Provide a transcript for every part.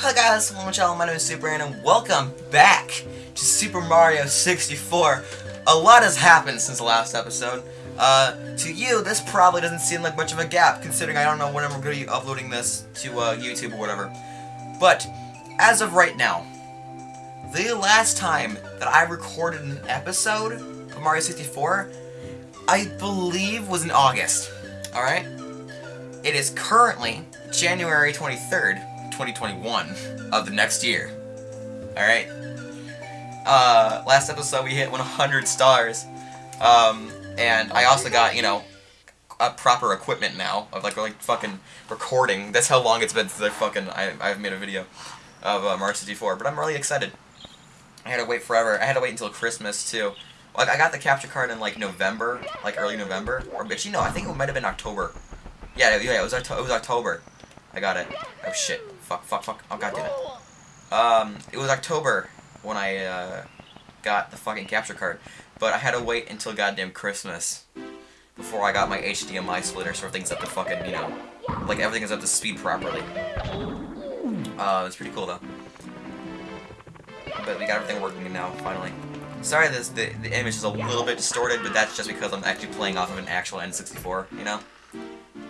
Hi guys, to my channel, my name is Super and welcome back to Super Mario 64. A lot has happened since the last episode. Uh, to you, this probably doesn't seem like much of a gap, considering I don't know when I'm going to be uploading this to uh, YouTube or whatever. But, as of right now, the last time that I recorded an episode of Mario 64, I believe was in August. Alright? It is currently January 23rd, 2021 of the next year. Alright? Uh, last episode we hit 100 stars. Um, and I also got, you know, a proper equipment now of like, like fucking recording. That's how long it's been since I fucking, I, I've made a video of uh, Mario 64. But I'm really excited. I had to wait forever. I had to wait until Christmas too. Like I got the capture card in like November, like early November, or but you know I think it might have been October. Yeah, yeah, it was it was October. I got it. Oh shit! Fuck! Fuck! Fuck! Oh god damn it. Um, it was October when I uh, got the fucking capture card, but I had to wait until goddamn Christmas before I got my HDMI splitter, so everything's up to fucking you know, like everything is up to speed properly. Uh, it's pretty cool though. But we got everything working now, finally. Sorry this the, the image is a little bit distorted, but that's just because I'm actually playing off of an actual N64, you know?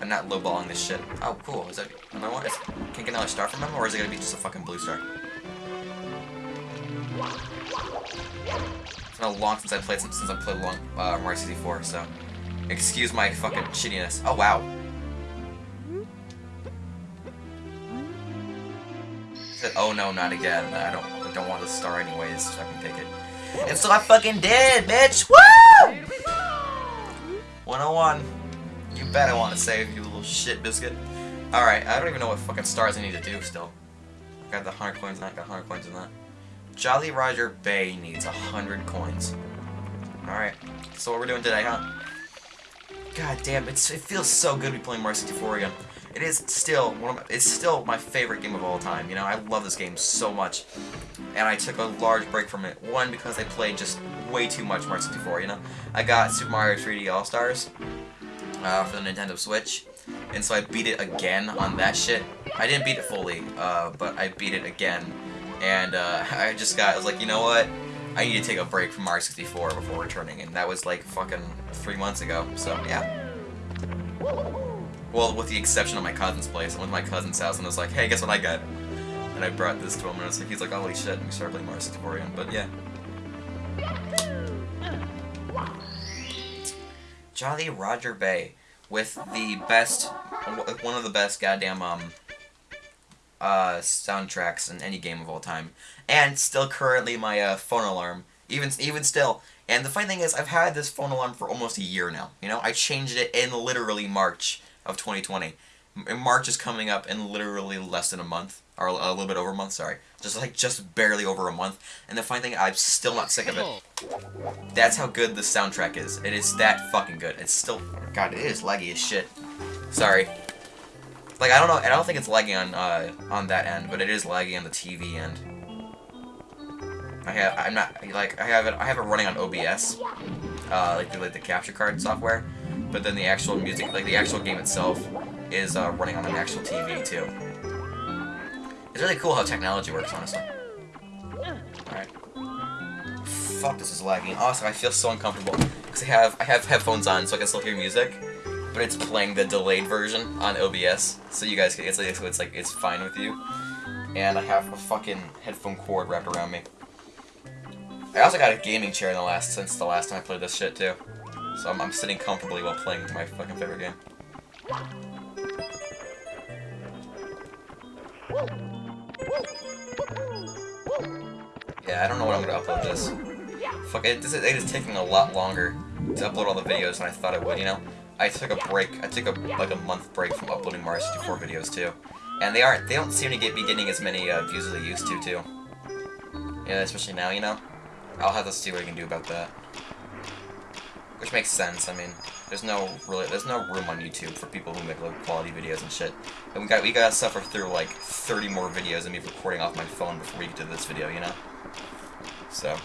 I'm not lowballing this shit. Oh, cool. Is that... Can I get another star from him, or is it gonna be just a fucking blue star? It's been a long since I played since I played long uh, Mario 64, so excuse my fucking shittiness. Oh wow. Oh no, not again. I don't I don't want the star anyways, so I can take it. And so I fucking did, bitch! Woo! 101. You bet I want to save you little shit biscuit. Alright, I don't even know what fucking stars I need to do still. I got the 100 coins in that, got 100 coins in that. Jolly Roger Bay needs 100 coins. Alright, so what we're doing today, huh? God damn, it feels so good to be playing Mario 64 again. It is still one of my, it's still my favorite game of all time. You know, I love this game so much, and I took a large break from it. One because I played just way too much Mario 64. You know, I got Super Mario 3D All Stars uh, for the Nintendo Switch, and so I beat it again on that shit. I didn't beat it fully, uh, but I beat it again, and uh, I just got I was like, you know what? I need to take a break from Mario 64 before returning, and that was like fucking three months ago. So yeah. Well, with the exception of my cousin's place. I went to my cousin's house and I was like, hey, guess what I got? And I brought this to him and I was like, he's like, holy shit, and we started playing Mario 64 again. But yeah. Jolly Roger Bay with the best, one of the best goddamn, um, uh, soundtracks in any game of all time. And still currently my, uh, phone alarm. Even, even still. And the funny thing is, I've had this phone alarm for almost a year now. You know, I changed it in literally March of 2020. March is coming up in literally less than a month, or a little bit over a month, sorry. Just like, just barely over a month. And the funny thing, I'm still not sick of it. That's how good the soundtrack is. It is that fucking good. It's still, god, it is laggy as shit. Sorry. Like, I don't know, I don't think it's laggy on, uh, on that end, but it is laggy on the TV end. I have, I'm not, like, I have it, I have it running on OBS, uh, like the, like the capture card software, but then the actual music, like the actual game itself, is uh, running on an actual TV too. It's really cool how technology works, honestly. Alright. Fuck, this is lagging. Also, I feel so uncomfortable because I have I have headphones on, so I can still hear music, but it's playing the delayed version on OBS, so you guys, it's like, it's like it's fine with you. And I have a fucking headphone cord wrapped around me. I also got a gaming chair in the last since the last time I played this shit too. So I'm, I'm sitting comfortably while playing my fucking favorite game. Yeah, I don't know when I'm gonna upload this. Fuck it, this is, it is taking a lot longer to upload all the videos than I thought it would, you know? I took a break, I took a like a month break from uploading Mario 64 videos too. And they aren't, they don't seem to get be getting as many uh, views as they used to too. Yeah, especially now, you know? I'll have to see what I can do about that. Which makes sense. I mean, there's no really, there's no room on YouTube for people who make low quality videos and shit. And we got we gotta suffer through like 30 more videos of me recording off my phone before we get to this video, you know. So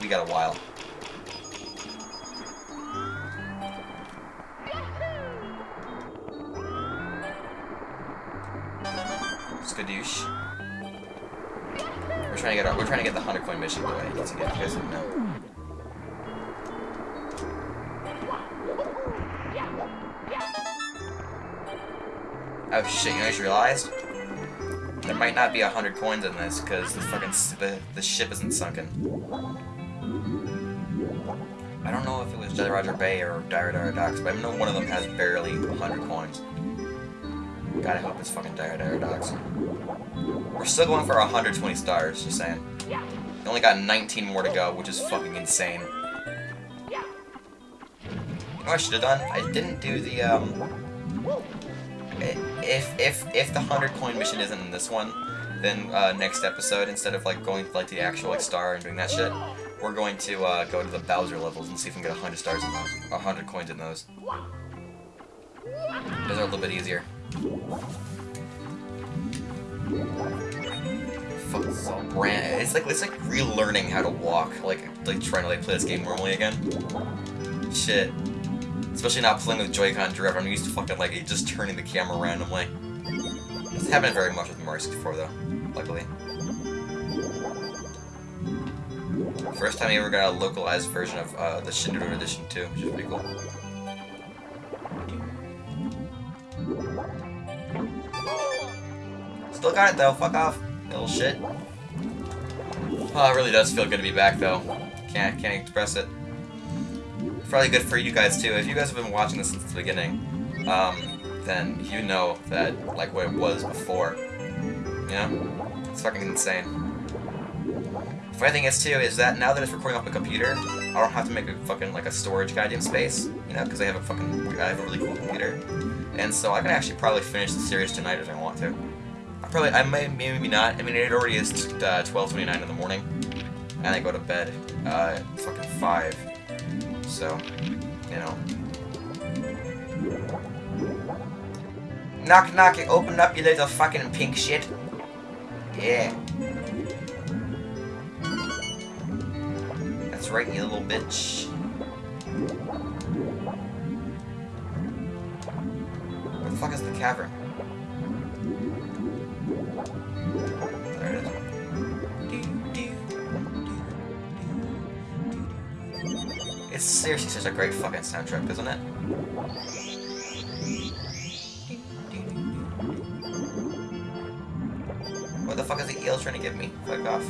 we got a while. Skadoosh. We're trying to get our, we're trying to get the hundred coin mission. Way, to get you guys didn't know. Oh shit! You know, I just realized there might not be a hundred coins in this because the fucking the the ship isn't sunken. I don't know if it was Jolly Roger Bay or Dire Dire Docks, but I know one of them has barely 100 coins. I hope it's fucking Dire Dire Docks. We're still going for 120 stars, just saying. We only got 19 more to go, which is fucking insane. You know I should have done? I didn't do the, um... If, if, if the 100 coin mission isn't in this one, then uh, next episode, instead of like going to like the actual like star and doing that shit, we're going to uh, go to the Bowser levels and see if we can get 100 stars in those. 100 coins in those. Those are a little bit easier. Fuck, all brand. It's like it's like relearning how to walk, like like trying to like play this game normally again. Shit. Especially not playing with Joy-Con drift. I'm used to fucking like just turning the camera randomly. This happened very much with Mario 64 though, luckily. First time I ever got a localized version of uh, the Shindou edition too, which is pretty cool. Still got it though, fuck off, little shit. Oh, it really does feel good to be back though. Can't can't express it. Probably good for you guys too. If you guys have been watching this since the beginning, um, then you know that like what it was before. You know? It's fucking insane. The Funny thing is too is that now that it's recording off a computer, I don't have to make a fucking like a storage goddamn space, you know, because I have a fucking I have a really cool computer, and so I can actually probably finish the series tonight if I want to. I probably I may maybe not. I mean it already is uh, 12:29 in the morning, and I go to bed uh, fucking five, so you know. Knock knock, it, open up you little fucking pink shit. Yeah. That's right, you little bitch. Where the fuck is the cavern? It's seriously such a great fucking soundtrack, isn't it? What the fuck is the eel trying to give me? Fuck off.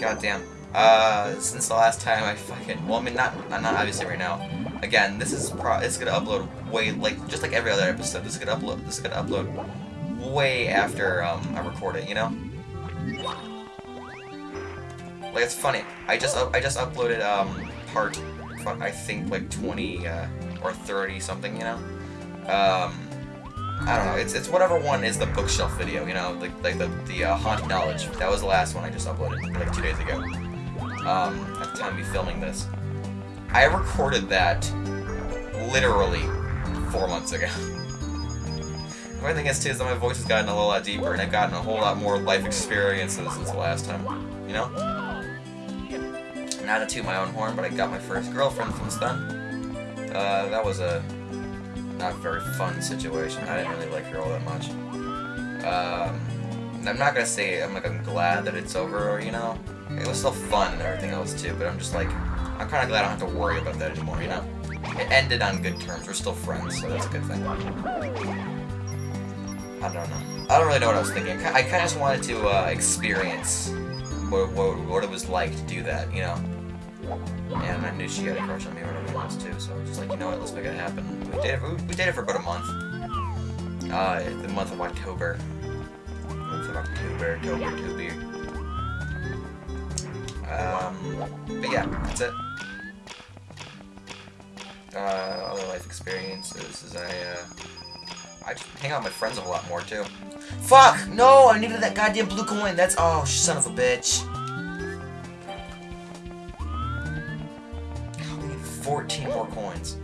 Goddamn. Uh, since the last time I fucking, well, I mean, not, not obviously right now. Again, this is pro, it's gonna upload way, like, just like every other episode, this is gonna upload, this is gonna upload way after, um, I record it, you know? Like, it's funny, I just, I just uploaded, um, part, I think, like, 20, uh, or 30 something, you know? Um, I don't know. It's it's whatever one is the bookshelf video. You know, like like the the uh, haunted knowledge. That was the last one I just uploaded like two days ago. Um, at the time of filming this, I recorded that literally four months ago. only thing is too is that my voice has gotten a whole lot deeper and I've gotten a whole lot more life experiences since the last time. You know. Not to toot my own horn, but I got my first girlfriend from Stun. Uh, that was a not very fun situation. I didn't really like her all that much. Um, I'm not gonna say I'm like I'm glad that it's over, or, you know. It was still fun and everything else too, but I'm just like I'm kind of glad I don't have to worry about that anymore, you know. It ended on good terms. We're still friends, so that's a good thing. I don't know. I don't really know what I was thinking. I kind of just wanted to uh, experience what, what, what it was like to do that, you know. And I knew she had a crush on me or whatever else too, so I was just like, you know what, let's make it happen. We dated, we, we dated for about a month. Uh, the month of October. Month of October, October, October. Um, but yeah, that's it. Uh, other life experiences is I, uh, I hang out with my friends a lot more too. Fuck! No! I needed that goddamn blue coin! That's- oh, son of a bitch. 14 more coins.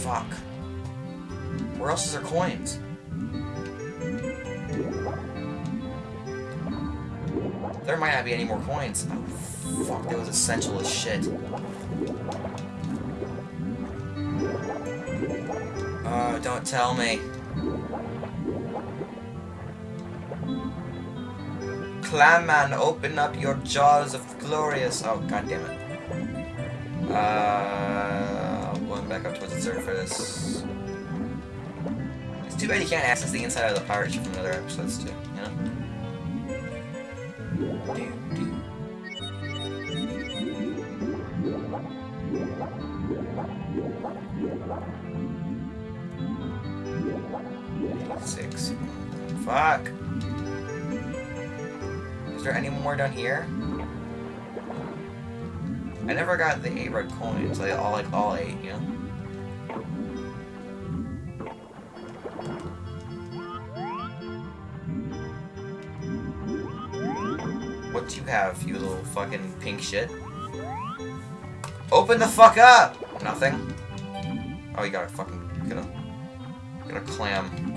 Fuck. Where else is there coins? There might not be any more coins. Oh, fuck, that was essential as shit. Oh, don't tell me. Clam man, open up your jaws of glorious. Oh, god damn it. Uh, going back up towards the surface. It's too bad you can't access the inside of the pirate ship from other episodes too, you know? Do, do. Six. Fuck. Is there any more down here? I never got the eight red coins. Like all like all eight, you know. What do you have, you little fucking pink shit? Open the fuck up! Nothing. Oh, you got a fucking get a get a clam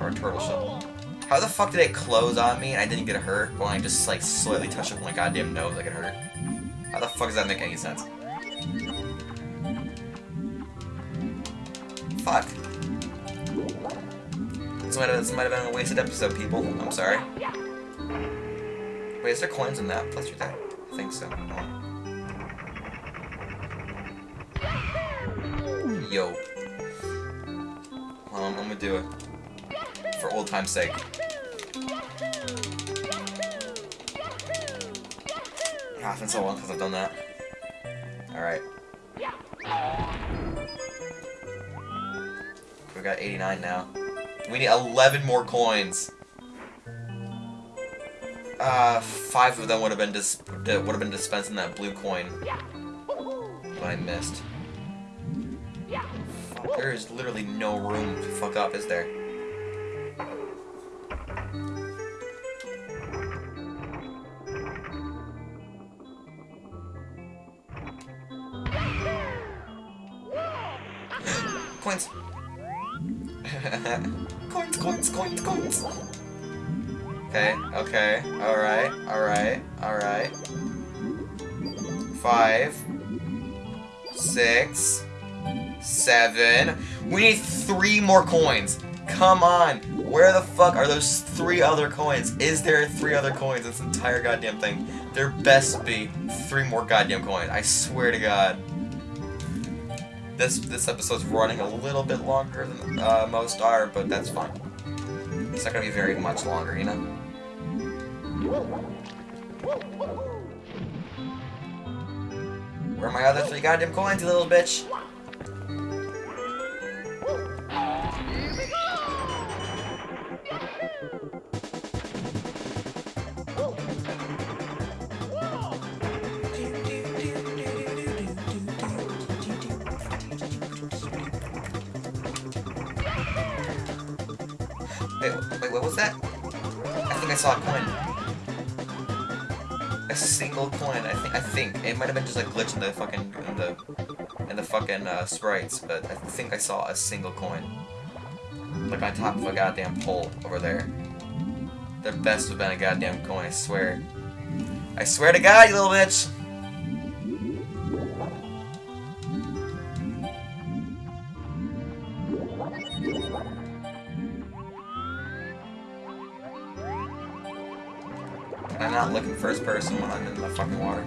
or a turtle shell. How the fuck did it close on me and I didn't get hurt when I just like slightly touched with my goddamn nose like it hurt? How the fuck does that make any sense? Fuck. This might have, this might have been a wasted episode, people. I'm sorry. Wait, is there coins in that? Plus you're dead. I think so. Yo. Well, I'm, I'm gonna do it. For old time's sake. Ah, it's been so long since I've done that. Alright. We got 89 now. We need 11 more coins. Uh, five of them would have been dis would have been dispensed in that blue coin. But I missed. There is literally no room to fuck up, is there? Okay, okay, alright, alright, alright. Five, six, seven. We need three more coins. Come on. Where the fuck are those three other coins? Is there three other coins in this entire goddamn thing? There best be three more goddamn coins. I swear to God. This this episode's running a little bit longer than uh, most are, but that's fine. It's not gonna be very much longer, you know? Where are my other three goddamn coins, you little bitch? Wait, wait, what was that? I think I saw a coin. A single coin. I think. I think it might have been just a glitch in the fucking in the in the fucking uh, sprites, but I think I saw a single coin, like on top of a goddamn pole over there. The best would have been a goddamn coin. I swear. I swear to God, you little bitch. I'm not looking first person when I'm in the fucking water.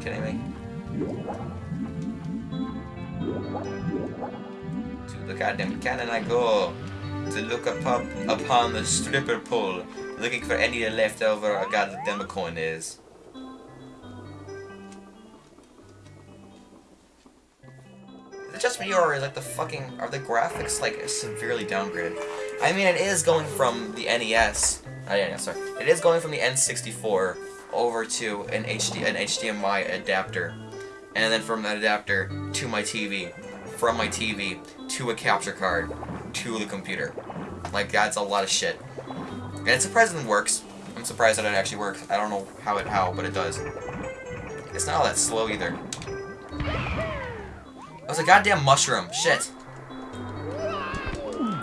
Kidding me? To the goddamn cannon I go to look up, up upon the stripper pole, looking for any leftover a goddamn coin is. Is it just me or like the fucking are the graphics like severely downgraded? I mean, it is going from the NES. Oh yeah, yeah, sorry. It is going from the N64 over to an HD an HDMI adapter, and then from that adapter to my TV, from my TV to a capture card to the computer. Like that's a lot of shit, and it surprisingly works. I'm surprised that it actually works. I don't know how it how, but it does. It's not all that slow either. It was a goddamn mushroom. Shit.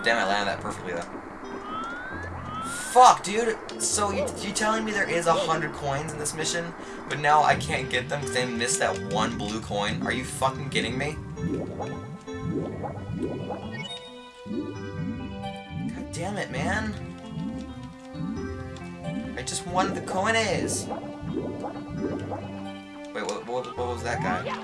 Damn, I landed that perfectly though. Fuck, dude. So you, you telling me there is a hundred coins in this mission, but now I can't get them because I missed that one blue coin? Are you fucking kidding me? God damn it, man. I just wanted the coin is. Wait, what, what, what was that guy?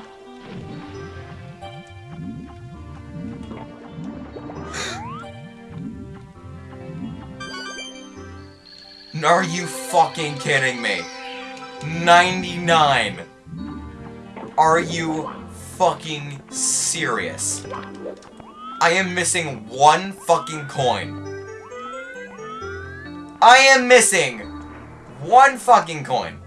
Are you fucking kidding me? 99. Are you fucking serious? I am missing one fucking coin. I am missing one fucking coin.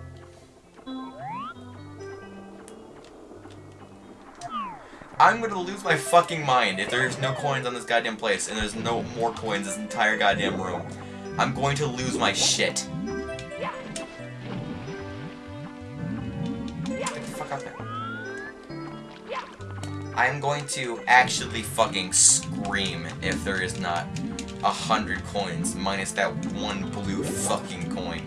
I'm gonna lose my fucking mind if there's no coins on this goddamn place and there's no more coins in this entire goddamn room. I'm going to lose my shit. Get the fuck out there. I'm going to actually fucking scream if there is not a hundred coins minus that one blue fucking coin.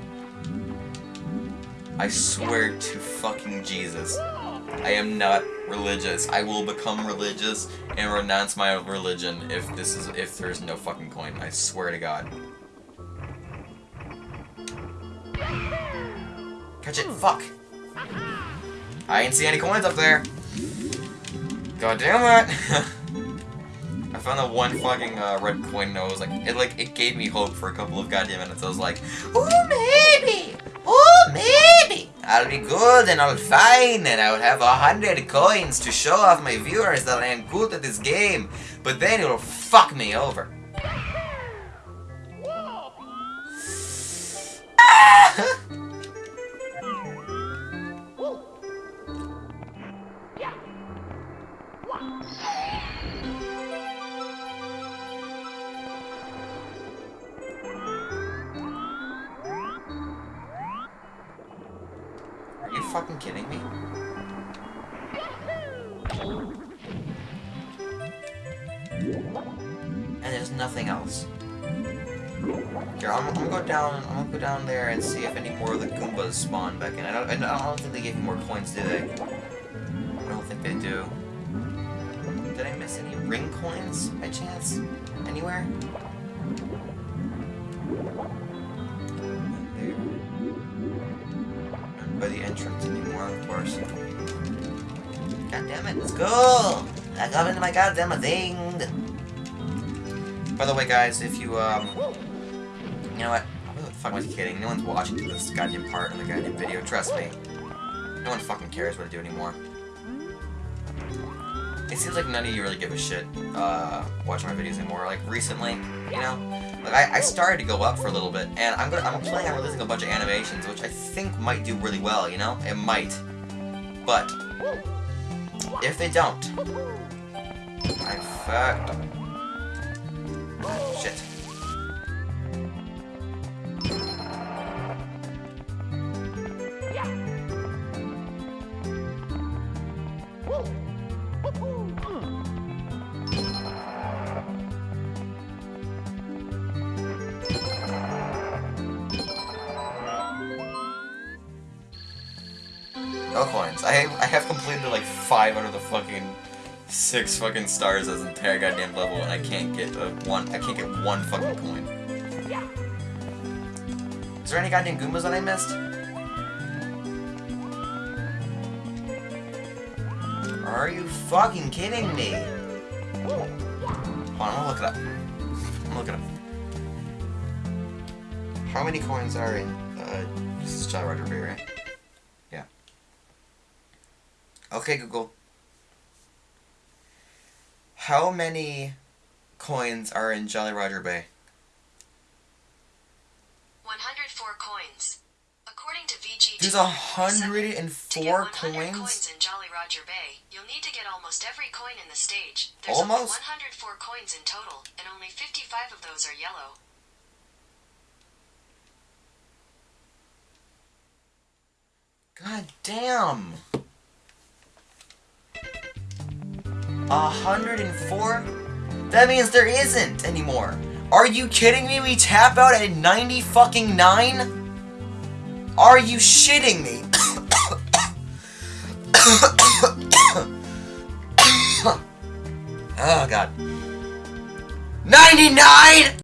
I swear to fucking Jesus. I am not religious. I will become religious and renounce my religion if this is if there's no fucking coin. I swear to God. Catch it! Fuck! I ain't see any coins up there. God damn it! I found that one fucking uh, red coin and I was like, it like, it gave me hope for a couple of goddamn minutes. I was like, oh maybe, oh maybe, I'll be good and I'll fine and I'll have a hundred coins to show off my viewers that I am good at this game. But then it'll fuck me over. Are you fucking kidding me? And there's nothing else. Here, I'm, I'm, gonna go down. I'm gonna go down there and see if any more of the Goombas spawn back in. I don't. I don't think they gave me more coins, do they? I don't think they do. Did I miss any ring coins by chance? Anywhere? There. By the entrance anymore, of course. God damn it! Let's go! I got into my goddamn thing. By the way, guys, if you um. You know what? Who the fuck was kidding? No one's watching this goddamn part in the goddamn video, trust me. No one fucking cares what I do anymore. It seems like none of you really give a shit, uh, watching my videos anymore. Like, recently, you know? Like, I, I started to go up for a little bit, and I'm gonna, I'm planning on releasing a bunch of animations, which I think might do really well, you know? It might. But, if they don't, I'm fucked. Shit. Five out of the fucking six fucking stars as entire goddamn level, and I can't get a one. I can't get one fucking coin. Is there any goddamn Goombas that I missed? Are you fucking kidding me? Hold on, I'm gonna look it up. I'm gonna look it up. How many coins are in, uh, this is Jolly Roger right? Yeah. Okay, Google. How many coins are in Jolly Roger Bay? 104 coins. According to VG, There's to get 104 100 coins? coins in Jolly Roger Bay, you'll need to get almost every coin in the stage. There's Almost? only 104 coins in total, and only 55 of those are yellow. God damn! A hundred and four? That means there isn't anymore. Are you kidding me? We tap out at 90 fucking 9? Are you shitting me? oh god. 99!